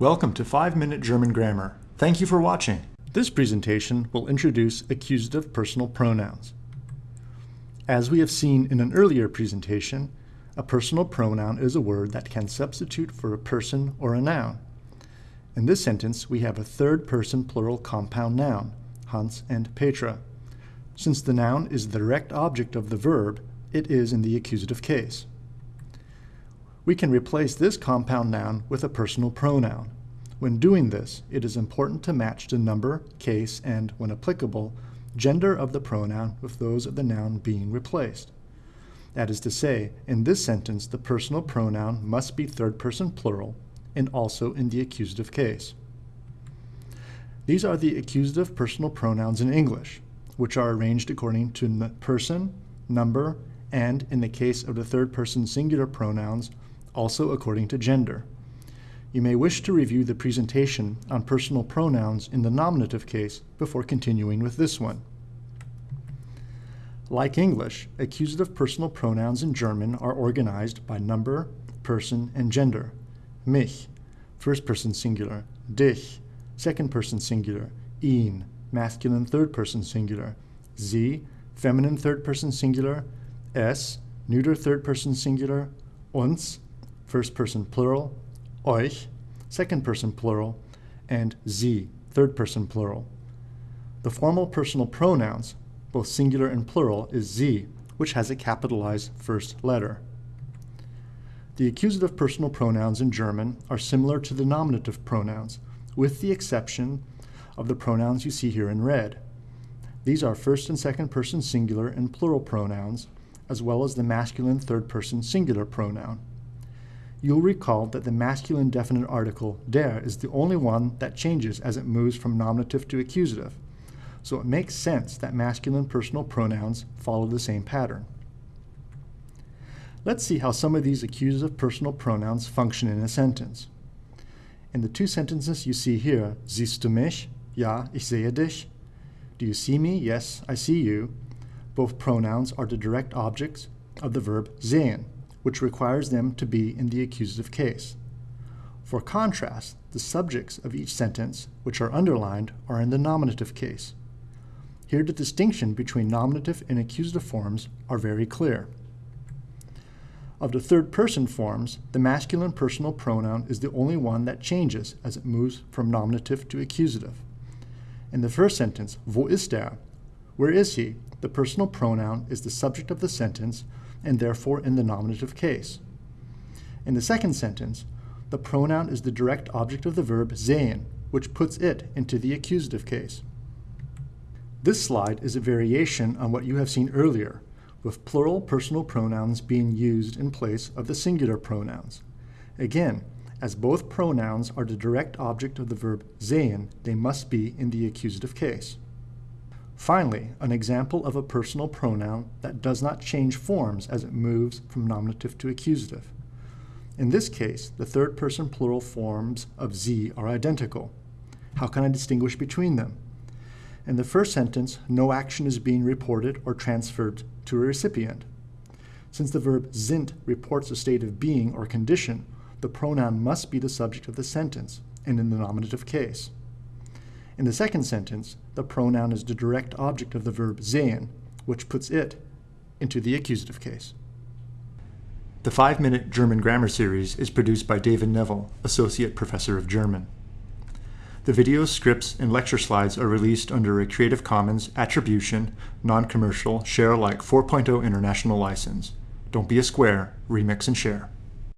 Welcome to 5 Minute German Grammar. Thank you for watching. This presentation will introduce accusative personal pronouns. As we have seen in an earlier presentation, a personal pronoun is a word that can substitute for a person or a noun. In this sentence, we have a third person plural compound noun, Hans and Petra. Since the noun is the direct object of the verb, it is in the accusative case. We can replace this compound noun with a personal pronoun. When doing this, it is important to match the number, case, and, when applicable, gender of the pronoun with those of the noun being replaced. That is to say, in this sentence, the personal pronoun must be third person plural and also in the accusative case. These are the accusative personal pronouns in English, which are arranged according to person, number, and, in the case of the third person singular pronouns, also according to gender. You may wish to review the presentation on personal pronouns in the nominative case before continuing with this one. Like English, accusative personal pronouns in German are organized by number, person, and gender. Mich, first person singular, dich, second person singular, ihn, masculine third person singular, sie, feminine third person singular, es, neuter third person singular, uns, first person plural, euch, second person plural, and sie, third person plural. The formal personal pronouns, both singular and plural, is sie, which has a capitalized first letter. The accusative personal pronouns in German are similar to the nominative pronouns, with the exception of the pronouns you see here in red. These are first and second person singular and plural pronouns, as well as the masculine third person singular pronoun you'll recall that the masculine definite article der is the only one that changes as it moves from nominative to accusative. So it makes sense that masculine personal pronouns follow the same pattern. Let's see how some of these accusative personal pronouns function in a sentence. In the two sentences you see here, siehst du mich? Ja, ich sehe dich. Do you see me? Yes, I see you. Both pronouns are the direct objects of the verb sehen which requires them to be in the accusative case. For contrast, the subjects of each sentence, which are underlined, are in the nominative case. Here the distinction between nominative and accusative forms are very clear. Of the third person forms, the masculine personal pronoun is the only one that changes as it moves from nominative to accusative. In the first sentence, wo ist er? Where is he? The personal pronoun is the subject of the sentence and therefore in the nominative case. In the second sentence, the pronoun is the direct object of the verb sehen, which puts it into the accusative case. This slide is a variation on what you have seen earlier, with plural personal pronouns being used in place of the singular pronouns. Again, as both pronouns are the direct object of the verb sehen, they must be in the accusative case. Finally, an example of a personal pronoun that does not change forms as it moves from nominative to accusative. In this case, the third person plural forms of sie are identical. How can I distinguish between them? In the first sentence, no action is being reported or transferred to a recipient. Since the verb sind reports a state of being or condition, the pronoun must be the subject of the sentence, and in the nominative case. In the second sentence, the pronoun is the direct object of the verb sehen, which puts it into the accusative case. The 5-Minute German Grammar Series is produced by David Neville, Associate Professor of German. The videos, scripts, and lecture slides are released under a Creative Commons Attribution, Non-Commercial, Share Alike 4.0 International License. Don't be a square, remix and share.